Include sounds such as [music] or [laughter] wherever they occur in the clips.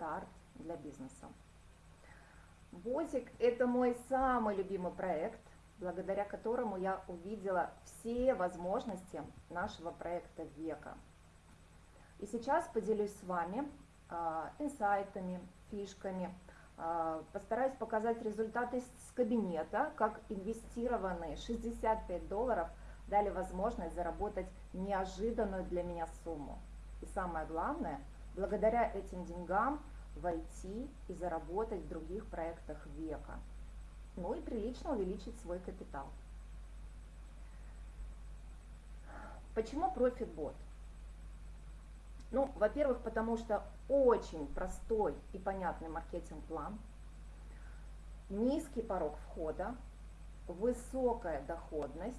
старт для бизнеса. Бозик – это мой самый любимый проект, благодаря которому я увидела все возможности нашего проекта века. И сейчас поделюсь с вами э, инсайтами, фишками, э, постараюсь показать результаты с кабинета, как инвестированные 65 долларов дали возможность заработать неожиданную для меня сумму. И самое главное, благодаря этим деньгам войти и заработать в других проектах века. Ну и прилично увеличить свой капитал. Почему ProfitBot? Ну, во-первых, потому что очень простой и понятный маркетинг-план, низкий порог входа, высокая доходность,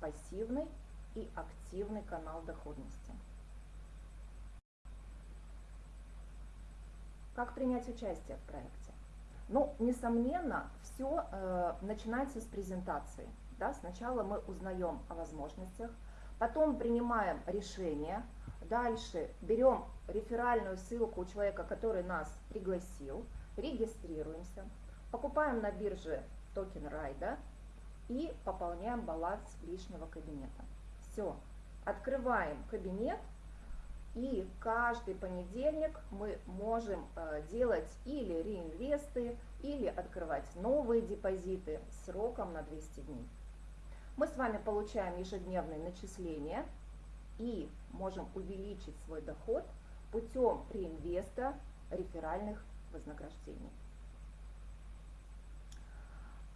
пассивный и активный канал доходности. Как принять участие в проекте? Ну, несомненно, все э, начинается с презентации. Да? Сначала мы узнаем о возможностях, потом принимаем решение, дальше берем реферальную ссылку у человека, который нас пригласил, регистрируемся, покупаем на бирже токен райда и пополняем баланс лишнего кабинета. Все, открываем кабинет, и каждый понедельник мы можем э, делать или реинвесты, или открывать новые депозиты сроком на 200 дней. Мы с вами получаем ежедневные начисления и можем увеличить свой доход путем реинвеста реферальных вознаграждений.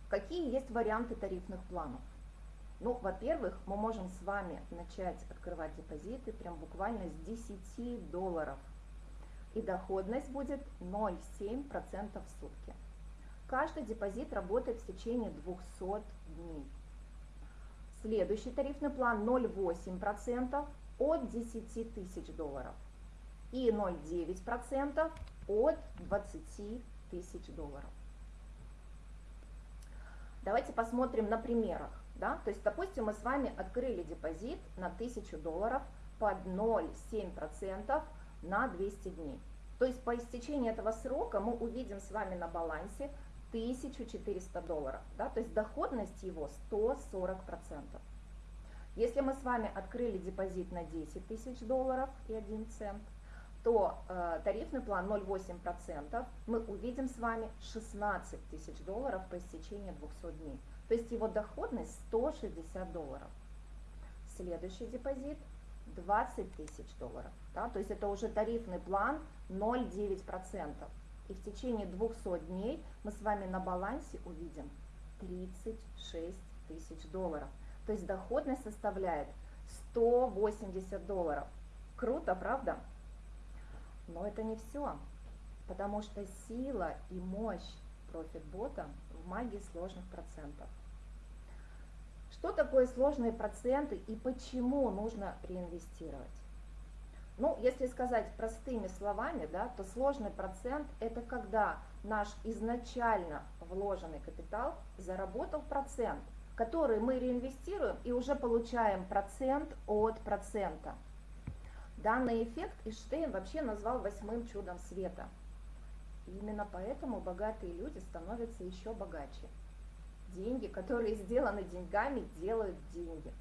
Какие есть варианты тарифных планов? Ну, во-первых, мы можем с вами начать открывать депозиты прям буквально с 10 долларов. И доходность будет 0,7% в сутки. Каждый депозит работает в течение 200 дней. Следующий тарифный план 0,8% от 10 тысяч долларов и 0,9% от 20 тысяч долларов. Давайте посмотрим на примерах. Да? То есть, допустим, мы с вами открыли депозит на 1000 долларов под 0,7% на 200 дней. То есть по истечении этого срока мы увидим с вами на балансе 1400 долларов. Да? То есть доходность его 140%. Если мы с вами открыли депозит на 10 тысяч долларов и 1 цент, то э, тарифный план 0,8% мы увидим с вами 16 тысяч долларов по истечении 200 дней. То есть его доходность 160 долларов. Следующий депозит 20 тысяч долларов. Да? То есть это уже тарифный план 0,9%. И в течение 200 дней мы с вами на балансе увидим 36 тысяч долларов. То есть доходность составляет 180 долларов. Круто, правда? Но это не все, потому что сила и мощь профитбота в магии сложных процентов. Что такое сложные проценты и почему нужно реинвестировать? Ну, если сказать простыми словами, да, то сложный процент – это когда наш изначально вложенный капитал заработал процент, который мы реинвестируем и уже получаем процент от процента. Данный эффект Эйнштейн вообще назвал восьмым чудом света. И именно поэтому богатые люди становятся еще богаче. Деньги, которые сделаны деньгами, делают деньги.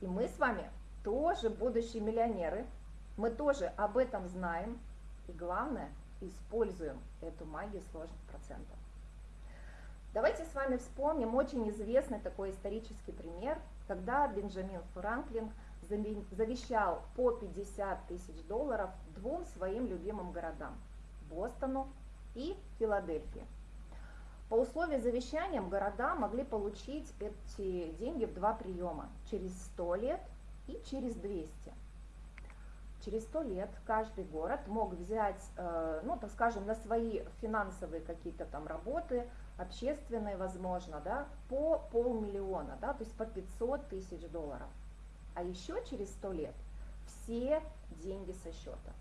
И мы с вами тоже будущие миллионеры, мы тоже об этом знаем, и главное, используем эту магию сложных процентов. Давайте с вами вспомним очень известный такой исторический пример, когда Бенджамин Франклин завещал по 50 тысяч долларов двум своим любимым городам – Бостону и Филадельфии. По условию завещания города могли получить эти деньги в два приема – через 100 лет и через 200. Через 100 лет каждый город мог взять, э, ну, так скажем, на свои финансовые какие-то там работы, общественные, возможно, да, по полмиллиона, да, то есть по 500 тысяч долларов. А еще через 100 лет все деньги со счета.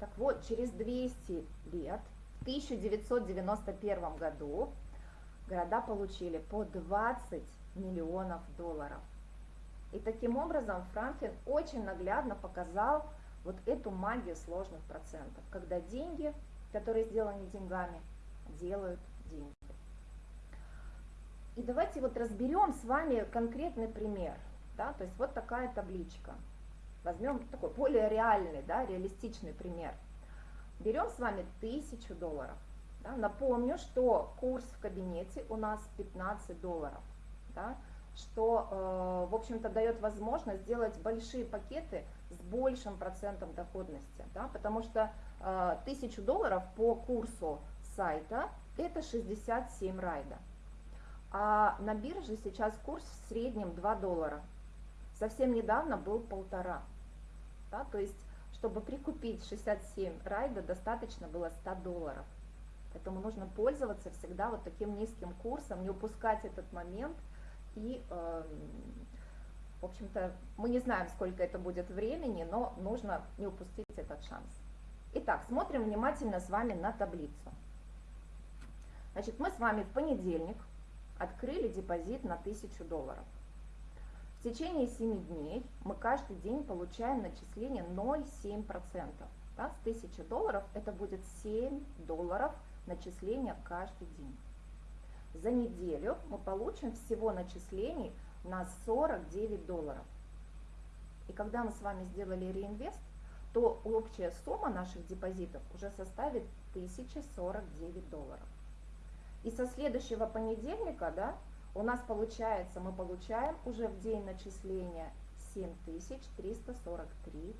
Так вот, через 200 лет в 1991 году города получили по 20 миллионов долларов. И таким образом Франклин очень наглядно показал вот эту магию сложных процентов, когда деньги, которые сделаны деньгами, делают деньги. И давайте вот разберем с вами конкретный пример. Да? То есть вот такая табличка. Возьмем такой более реальный, да, реалистичный пример. Берем с вами 1000 долларов. Да? Напомню, что курс в кабинете у нас 15 долларов. Да? что, э, в общем-то, дает возможность сделать большие пакеты с большим процентом доходности, да, потому что 1000 э, долларов по курсу сайта это 67 райда. А на бирже сейчас курс в среднем 2 доллара. Совсем недавно был полтора. Да, то есть, чтобы прикупить 67 райда, достаточно было 100 долларов. Поэтому нужно пользоваться всегда вот таким низким курсом, не упускать этот момент – и, эм, в общем-то, мы не знаем, сколько это будет времени, но нужно не упустить этот шанс. Итак, смотрим внимательно с вами на таблицу. Значит, мы с вами в понедельник открыли депозит на 1000 долларов. В течение 7 дней мы каждый день получаем начисление 0,7%. Да, с 1000 долларов это будет 7 долларов начисления каждый день за неделю мы получим всего начислений на 49 долларов. И когда мы с вами сделали реинвест, то общая сумма наших депозитов уже составит 1049 долларов. И со следующего понедельника, да, у нас получается, мы получаем уже в день начисления 7343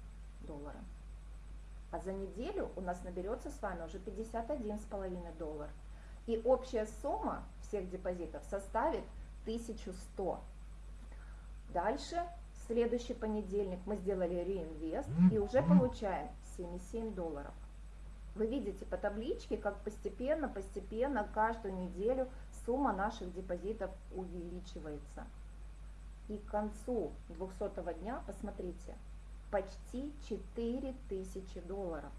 доллара. А за неделю у нас наберется с вами уже 51,5 доллар. И общая сумма всех депозитов составит 1100. Дальше, в следующий понедельник мы сделали реинвест и уже получаем 77 долларов. Вы видите по табличке, как постепенно, постепенно, каждую неделю сумма наших депозитов увеличивается. И к концу 200 дня, посмотрите, почти 4000 долларов.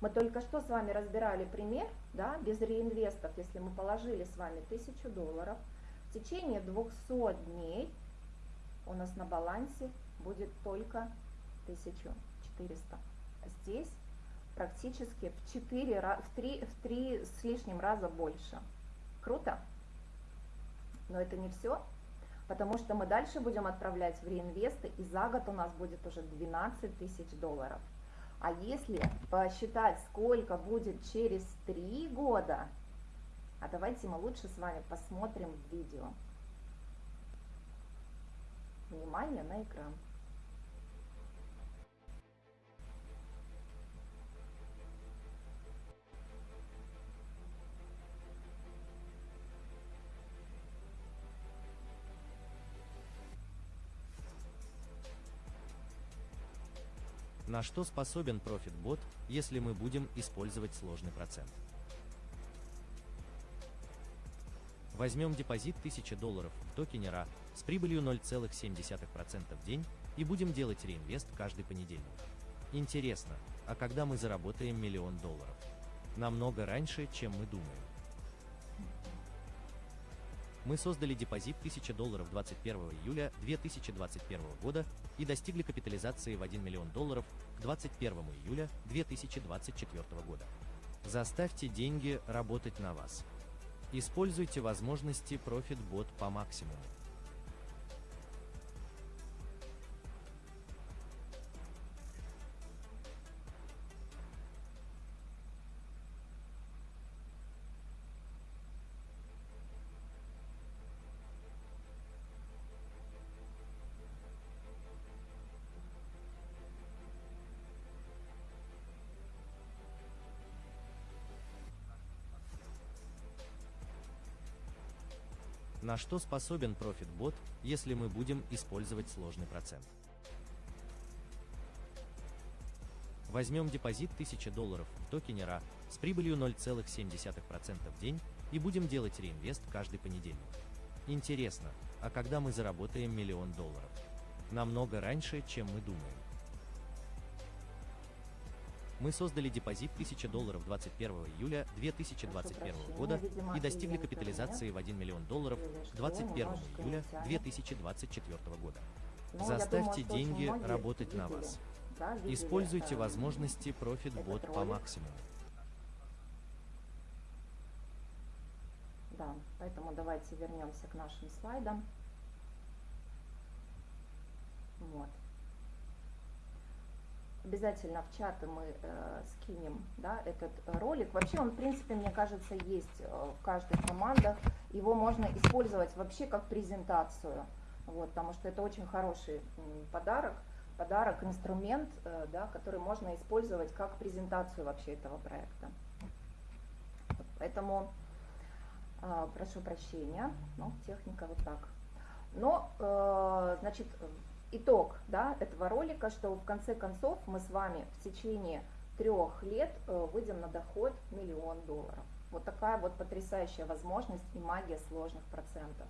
Мы только что с вами разбирали пример, да, без реинвестов, если мы положили с вами 1000 долларов, в течение 200 дней у нас на балансе будет только 1400. Здесь практически в 4, в 3, в 3 с лишним раза больше. Круто? Но это не все, потому что мы дальше будем отправлять в реинвесты, и за год у нас будет уже 12 тысяч долларов. А если посчитать, сколько будет через три года, а давайте мы лучше с вами посмотрим видео. Внимание на экран. На что способен ProfitBot, если мы будем использовать сложный процент? Возьмем депозит 1000 долларов в токене RA с прибылью 0,7% в день и будем делать реинвест каждый понедельник. Интересно, а когда мы заработаем миллион долларов? Намного раньше, чем мы думаем. Мы создали депозит 1000 долларов 21 июля 2021 года и достигли капитализации в 1 миллион долларов к 21 июля 2024 года. Заставьте деньги работать на вас. Используйте возможности ProfitBot по максимуму. На что способен ProfitBot, если мы будем использовать сложный процент? Возьмем депозит 1000 долларов в токене RA с прибылью 0,7% в день и будем делать реинвест каждый понедельник. Интересно, а когда мы заработаем миллион долларов? Намного раньше, чем мы думаем. Мы создали депозит 1000 долларов 21 июля 2021 года и достигли капитализации в 1 миллион долларов к 21 июля 2024 года. Заставьте деньги работать на вас. Используйте возможности Profit этот Bot по максимуму. Да, поэтому давайте вернемся к нашим слайдам. Вот. Обязательно в чаты мы э, скинем да, этот ролик. Вообще он, в принципе, мне кажется, есть э, в каждой командах. Его можно использовать вообще как презентацию, вот, потому что это очень хороший подарок, подарок, инструмент, э, да, который можно использовать как презентацию вообще этого проекта. Поэтому а, прошу прощения, ну, техника вот так. Но, э, значит, итог да, этого ролика, что в конце концов мы с вами в течение трех лет э, выйдем на доход миллион долларов. Вот такая вот потрясающая возможность и магия сложных процентов.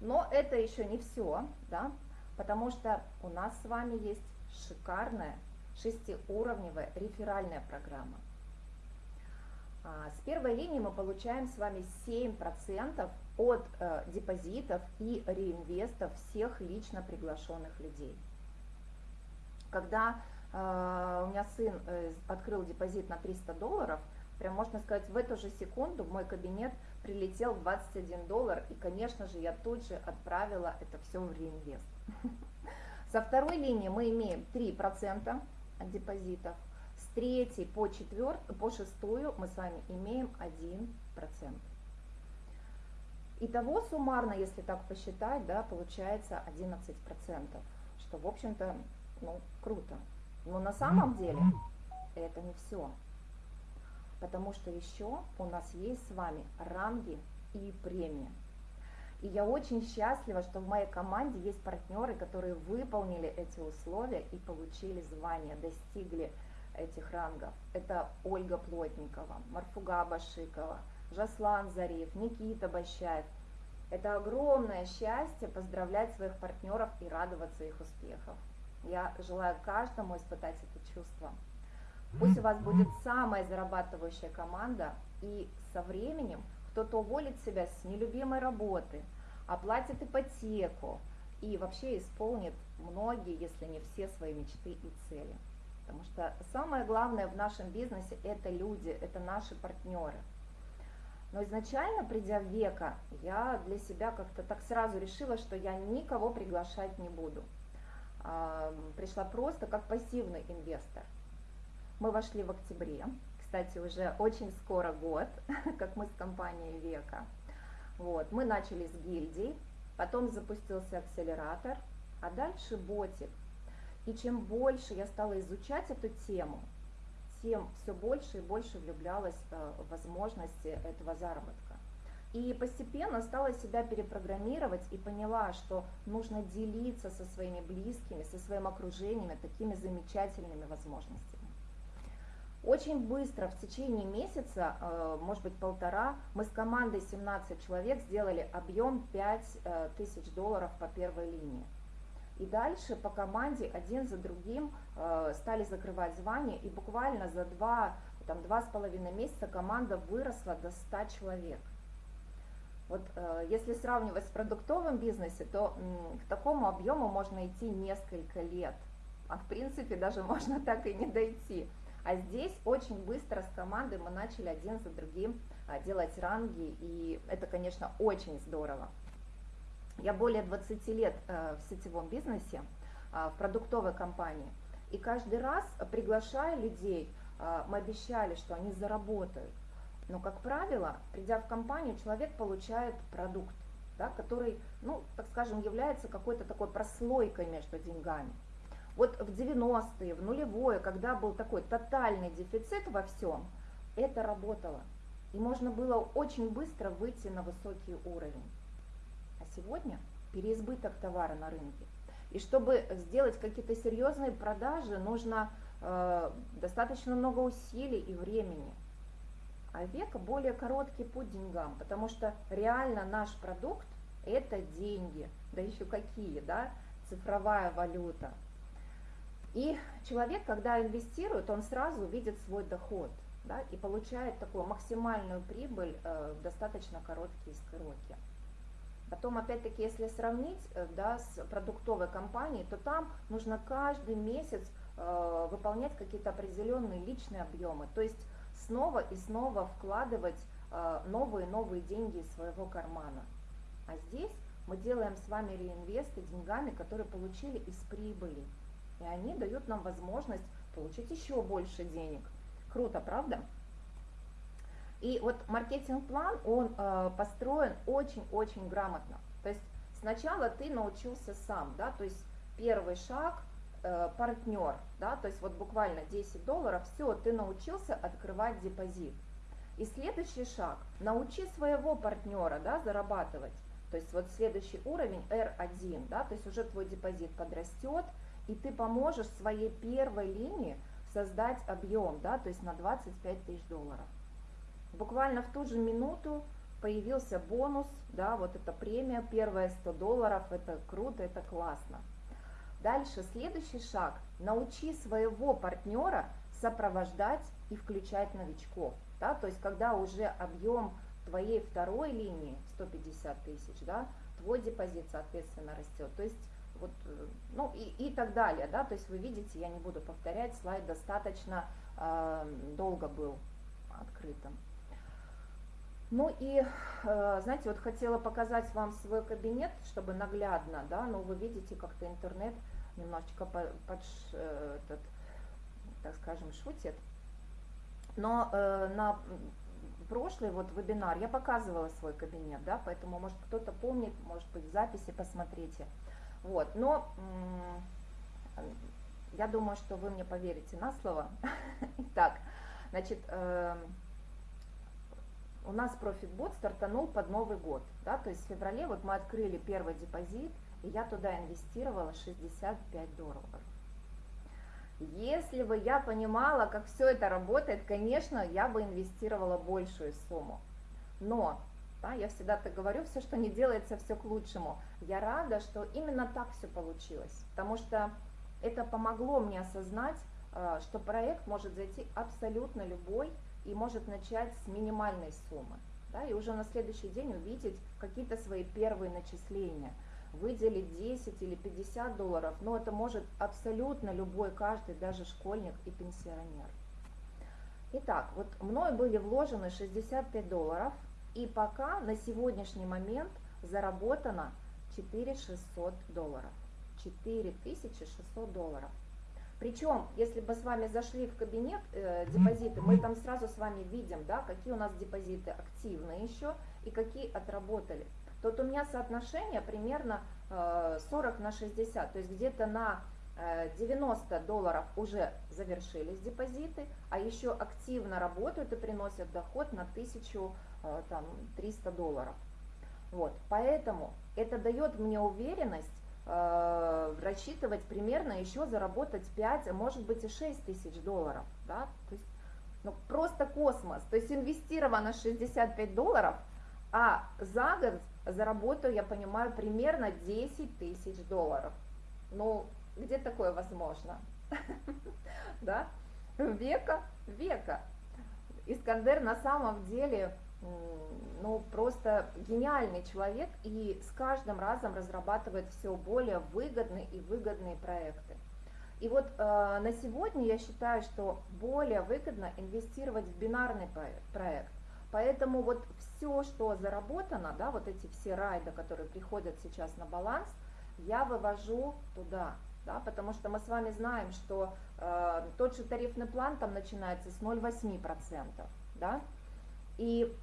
Но это еще не все, да, потому что у нас с вами есть шикарная шестиуровневая реферальная программа. А, С первой линии мы получаем с вами 7% от э, депозитов и реинвестов всех лично приглашенных людей. Когда э, у меня сын э, открыл депозит на 300 долларов, прям можно сказать, в эту же секунду в мой кабинет прилетел 21 доллар, и, конечно же, я тут же отправила это все в реинвест. [laughs] Со второй линии мы имеем 3% от депозитов, с третьей по, четвер... по шестую мы с вами имеем 1%. Итого суммарно, если так посчитать, да, получается 11%, что, в общем-то, ну, круто. Но на самом деле это не все. Потому что еще у нас есть с вами ранги и премии. И я очень счастлива, что в моей команде есть партнеры, которые выполнили эти условия и получили звание, достигли этих рангов. Это Ольга Плотникова, Марфуга Башикова, Жаслан Зариф, Никита Бащаев. Это огромное счастье поздравлять своих партнеров и радоваться их успехов. Я желаю каждому испытать это чувство. Пусть у вас будет самая зарабатывающая команда, и со временем кто-то уволит себя с нелюбимой работы, оплатит ипотеку и вообще исполнит многие, если не все свои мечты и цели. Потому что самое главное в нашем бизнесе это люди, это наши партнеры. Но изначально, придя в века, я для себя как-то так сразу решила, что я никого приглашать не буду. А, Пришла просто как пассивный инвестор. Мы вошли в октябре, кстати, уже очень скоро год, [laughs] как мы с компанией Века. Вот, мы начали с гильдий, потом запустился акселератор, а дальше ботик. И чем больше я стала изучать эту тему, тем все больше и больше влюблялась э, в возможности этого заработка. И постепенно стала себя перепрограммировать и поняла, что нужно делиться со своими близкими, со своим окружением такими замечательными возможностями. Очень быстро, в течение месяца, э, может быть полтора, мы с командой 17 человек сделали объем 5 э, тысяч долларов по первой линии. И дальше по команде один за другим э, стали закрывать звания, и буквально за два, там, два с половиной месяца команда выросла до 100 человек. Вот если сравнивать с продуктовым бизнесом, то к такому объему можно идти несколько лет, а в принципе даже [laughs] можно так и не дойти. А здесь очень быстро с командой мы начали один за другим а, делать ранги, и это, конечно, очень здорово. Я более 20 лет э, в сетевом бизнесе, а, в продуктовой компании, и каждый раз, приглашая людей, а, мы обещали, что они заработают. Но, как правило, придя в компанию, человек получает продукт, да, который, ну, так скажем, является какой-то такой прослойкой между деньгами. Вот в 90-е, в нулевое, когда был такой тотальный дефицит во всем, это работало. И можно было очень быстро выйти на высокий уровень. Сегодня переизбыток товара на рынке. И чтобы сделать какие-то серьезные продажи, нужно э, достаточно много усилий и времени. А века более короткий путь деньгам, потому что реально наш продукт это деньги, да еще какие, да, цифровая валюта. И человек, когда инвестирует, он сразу видит свой доход да, и получает такую максимальную прибыль э, в достаточно короткие сроки. Потом, опять-таки, если сравнить э, да, с продуктовой компанией, то там нужно каждый месяц э, выполнять какие-то определенные личные объемы. То есть снова и снова вкладывать э, новые новые деньги из своего кармана. А здесь мы делаем с вами реинвесты деньгами, которые получили из прибыли. И они дают нам возможность получить еще больше денег. Круто, правда? И вот маркетинг-план, он э, построен очень-очень грамотно. То есть сначала ты научился сам, да, то есть первый шаг э, партнер, да, то есть вот буквально 10 долларов, все, ты научился открывать депозит. И следующий шаг, научи своего партнера, да, зарабатывать. То есть вот следующий уровень R1, да, то есть уже твой депозит подрастет, и ты поможешь своей первой линии создать объем, да, то есть на 25 тысяч долларов. Буквально в ту же минуту появился бонус, да, вот эта премия, первая 100 долларов, это круто, это классно. Дальше, следующий шаг, научи своего партнера сопровождать и включать новичков, да, то есть когда уже объем твоей второй линии 150 тысяч, да, твой депозит, соответственно, растет. То есть вот, э, ну и, и так далее, да, то есть вы видите, я не буду повторять, слайд достаточно э, долго был открытым. Ну и, э, знаете, вот хотела показать вам свой кабинет, чтобы наглядно, да, но вы видите, как-то интернет немножечко под, э, этот, так скажем, шутит. Но э, на прошлый вот вебинар я показывала свой кабинет, да, поэтому, может, кто-то помнит, может быть, в записи посмотрите. Вот, но я думаю, что вы мне поверите на слово. [laughs] Итак, значит, э, у нас профитбот стартанул под Новый год, да, то есть в феврале вот мы открыли первый депозит, и я туда инвестировала 65 долларов. Если бы я понимала, как все это работает, конечно, я бы инвестировала большую сумму. Но, да, я всегда так говорю, все, что не делается, все к лучшему. Я рада, что именно так все получилось, потому что это помогло мне осознать, э, что проект может зайти абсолютно любой и может начать с минимальной суммы. Да, и уже на следующий день увидеть какие-то свои первые начисления – выделить 10 или 50 долларов, но это может абсолютно любой, каждый, даже школьник и пенсионер. Итак, вот мной были вложены 65 долларов, и пока на сегодняшний момент заработано 4600 долларов. 4600 долларов. Причем, если бы с вами зашли в кабинет э, депозиты, мы там сразу с вами видим, да, какие у нас депозиты активные еще и какие отработали вот у меня соотношение примерно 40 э, на 60, то есть где-то на 90 э, долларов уже завершились депозиты, а еще активно работают и приносят доход на 1300 э, долларов. Вот, поэтому это дает мне уверенность рассчитывать примерно еще заработать 5, а может быть и 6 тысяч долларов. Да? То есть, ну, просто космос. То есть инвестировано 65 долларов, а за год заработаю, я понимаю, примерно 10 тысяч долларов. Ну, где такое возможно? [laughs] Да? Века, века. Искандер на самом деле, ну, просто гениальный человек и с каждым разом разрабатывает все более выгодные и выгодные проекты. И вот э, на сегодня я считаю, что более выгодно инвестировать в бинарный проект. Поэтому вот все, что заработано, да, вот эти все райды, которые приходят сейчас на баланс, я вывожу туда, да, потому что мы с вами знаем, что э, тот же тарифный план там начинается с 0,8%, да, и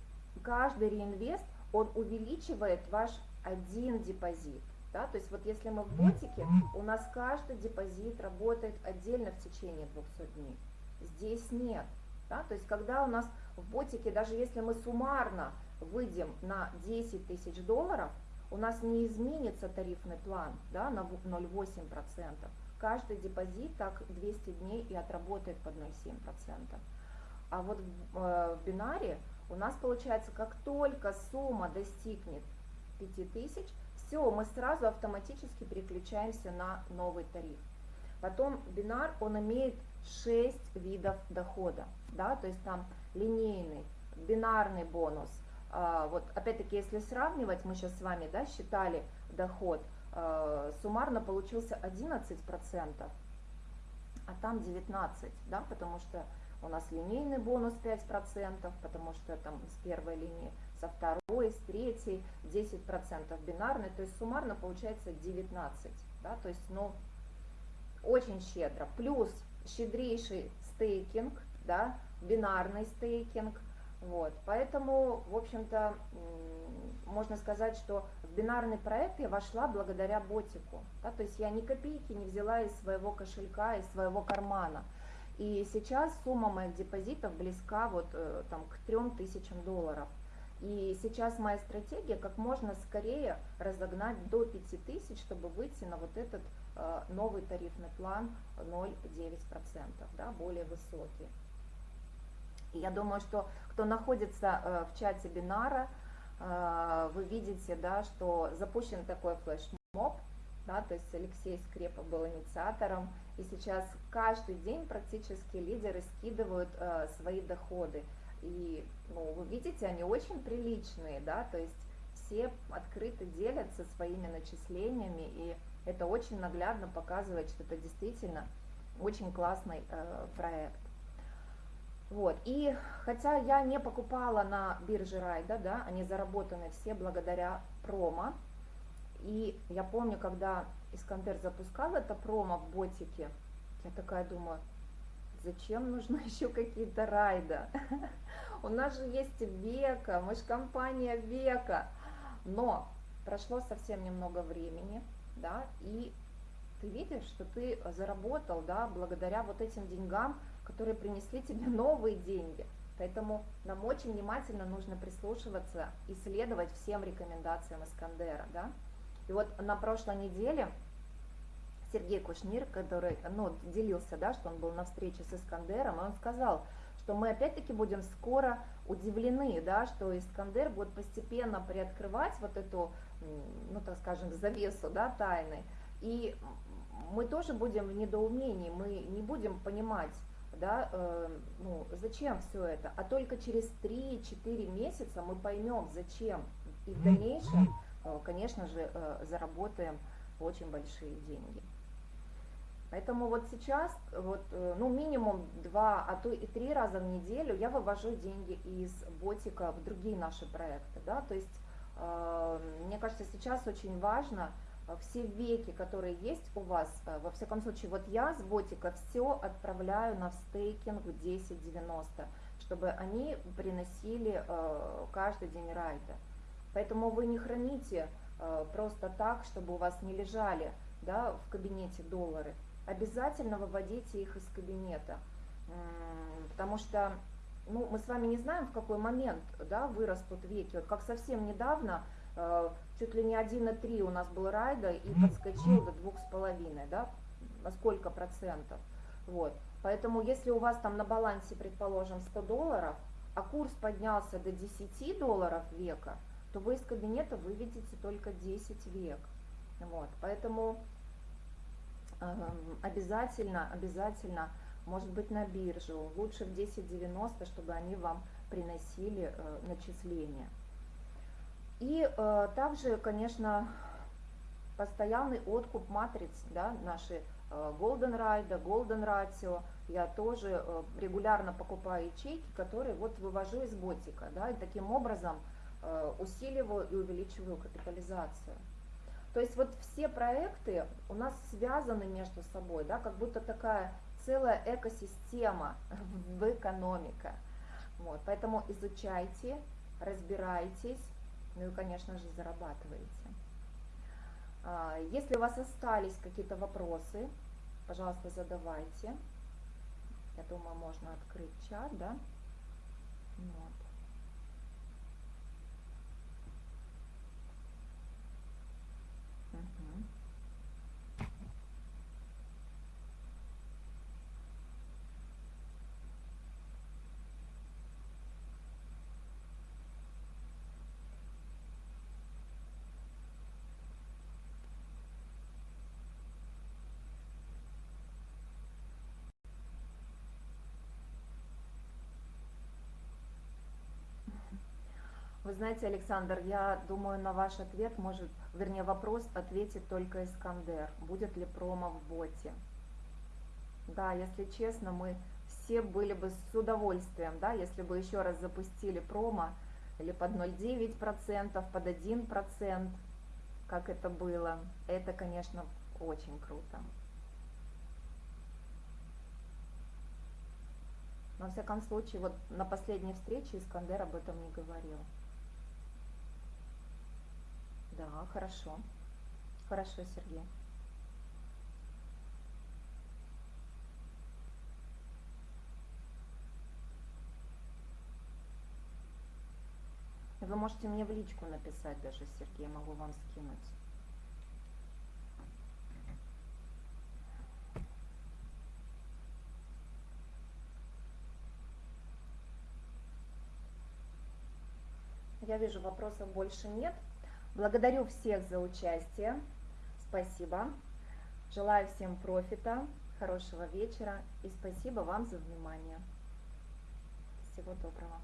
каждый реинвест, он увеличивает ваш один депозит, да, то есть вот если мы в ботике, у нас каждый депозит работает отдельно в течение 200 дней, здесь нет, да, то есть когда у нас в ботике, даже если мы суммарно выйдем на 10 тысяч долларов, у нас не изменится тарифный план да, на 0,8%. Каждый депозит так 200 дней и отработает под 0,7%. А вот в, э, в бинаре у нас получается, как только сумма достигнет 5000, все, мы сразу автоматически переключаемся на новый тариф. Потом бинар, он имеет 6 видов дохода, да, то есть там линейный, бинарный бонус. А, вот опять-таки, если сравнивать, мы сейчас с вами, да, считали доход, а, суммарно получился 11%. а там 19, да, потому что у нас линейный бонус 5%, потому что там с первой линии, со второй, с третьей 10% бинарный, то есть суммарно получается 19, да, то есть, ну, очень щедро. Плюс щедрейший стейкинг, да, бинарный стейкинг, вот, поэтому, в общем-то, можно сказать, что в бинарный проект я вошла благодаря ботику, да, то есть я ни копейки не взяла из своего кошелька, из своего кармана, и сейчас сумма моих депозитов близка вот э, там к 3000 долларов, и сейчас моя стратегия как можно скорее разогнать до 5000, чтобы выйти на вот этот э, новый тарифный план 0,9%, да, более высокий. И я думаю, что кто находится э, в чате бинара, вы видите, да, что запущен такой флешмоб, да, то есть Алексей Скрепа был инициатором, и сейчас каждый день практически лидеры скидывают э, свои доходы. И ну, вы видите, они очень приличные, да, то есть все открыто делятся своими начислениями, и это очень наглядно показывает, что это действительно очень классный э, проект. Вот, и хотя я не покупала на бирже Райда, да, они заработаны все благодаря промо, и я помню, когда Искандер запускал это промо в ботике, я такая думаю, зачем нужны [laughs] еще какие-то райда? [laughs] У нас же есть века, мы же компания века. Но прошло совсем немного времени, да, и ты видишь, что ты заработал, да, благодаря вот этим деньгам, которые принесли тебе [laughs] новые деньги. Поэтому нам очень внимательно нужно прислушиваться и следовать всем рекомендациям Искандера, да. И вот на прошлой неделе Сергей Кушнир, который ну, делился, да, что он был на встрече с Искандером, и он сказал, что мы опять-таки будем скоро удивлены, да, что Искандер будет постепенно приоткрывать вот эту, ну так скажем, завесу да, тайны, и мы тоже будем в недоумении, мы не будем понимать, да, э, ну, зачем все это, а только через 3-4 месяца мы поймем, зачем, и в дальнейшем, конечно же, э, заработаем очень большие деньги. Поэтому вот сейчас, вот, э, ну, минимум два, а то и три раза в неделю я вывожу деньги из ботика в другие наши проекты, да, то есть, э, мне кажется, сейчас очень важно э, все веки, которые есть у вас, э, во всяком случае, вот я с ботика все отправляю на стейкинг в 10.90, чтобы они приносили э, каждый день райда. Поэтому вы не храните э, просто так, чтобы у вас не лежали да, в кабинете доллары обязательно выводите их из кабинета, потому что ну, мы с вами не знаем, в какой момент да, вырастут веки. Вот как совсем недавно, э, чуть ли не 1,3 у нас был райда и подскочил до 2,5, да, на сколько процентов. Вот. Поэтому если у вас там на балансе, предположим, 100 долларов, а курс поднялся до 10 долларов века, то вы из кабинета выведете только 10 век. Вот. Поэтому обязательно, обязательно, может быть, на биржу, лучше в 10.90, чтобы они вам приносили э, начисления. И э, также, конечно, постоянный откуп матриц, да, наши э, Golden Ride, Golden Ratio, я тоже регулярно покупаю ячейки, которые вот вывожу из ботика, да, и таким образом усиливаю и увеличиваю капитализацию. То есть вот все проекты у нас связаны между собой, да, как будто такая целая экосистема [laughs] в экономика. Вот, поэтому изучайте, разбирайтесь, ну и, конечно же, зарабатывайте. А, если у вас остались какие-то вопросы, пожалуйста, задавайте. Я думаю, можно открыть чат, да? Вот. Вы знаете, Александр, я думаю, на ваш ответ может, вернее, вопрос ответит только Искандер. Будет ли промо в боте? Да, если честно, мы все были бы с удовольствием, да, если бы еще раз запустили промо или под 0,9%, под 1%, как это было. Это, конечно, очень круто. Но, во всяком случае, вот на последней встрече Искандер об этом не говорил. Да, хорошо. Хорошо, Сергей. Вы можете мне в личку написать даже, Сергей, могу вам скинуть. Я вижу, вопросов больше нет. Благодарю всех за участие. Спасибо. Желаю всем профита, хорошего вечера и спасибо вам за внимание. Всего доброго.